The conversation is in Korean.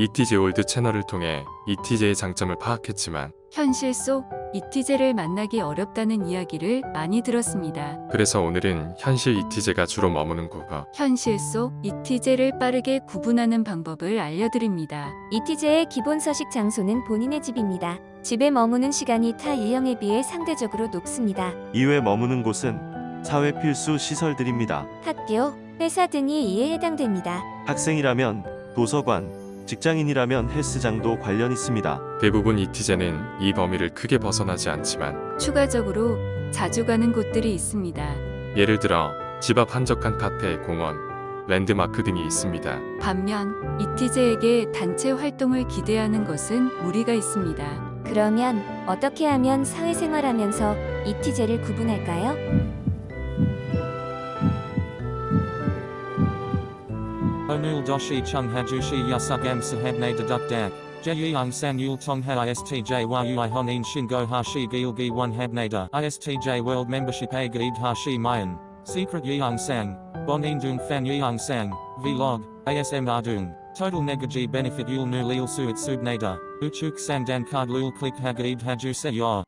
잇티제 월드 채널을 통해 잇티제의 장점을 파악했지만 현실 속 잇티제를 만나기 어렵다는 이야기를 많이 들었습니다. 그래서 오늘은 현실 잇티제가 주로 머무는 국어 현실 속 잇티제를 빠르게 구분하는 방법을 알려드립니다. 잇티제의 기본 서식 장소는 본인의 집입니다. 집에 머무는 시간이 타 유형에 비해 상대적으로 높습니다. 이외 머무는 곳은 사회 필수 시설들입니다. 학교, 회사 등이 이에 해당됩니다. 학생이라면 도서관, 직장인이라면 헬스장도 관련 있습니다. 대부분 ETJ는 이 범위를 크게 벗어나지 않지만 추가적으로 자주 가는 곳들이 있습니다. 예를 들어 집 앞 한적한 카페, 공원, 랜드마크 등이 있습니다. 반면 이티제에게 단체 활동을 기대하는 것은 무리가 있습니다. 그러면 어떻게 하면 사회생활하면서 이티제를 구분할까요? Onul doshi chung hajushi yasugam sahabne deduk dak. Jeyung sang yul tong ha istj yui honin shingo hashi gilgi one habnada. Istj world membership a gaid hashi mayan. Secret yeung sang. Bonin dung fan yeung sang. Vlog. ASM ardung. Total negaji benefit yul nu lil suit subnada. Uchuk sandan card lul click hagaid haju se yor.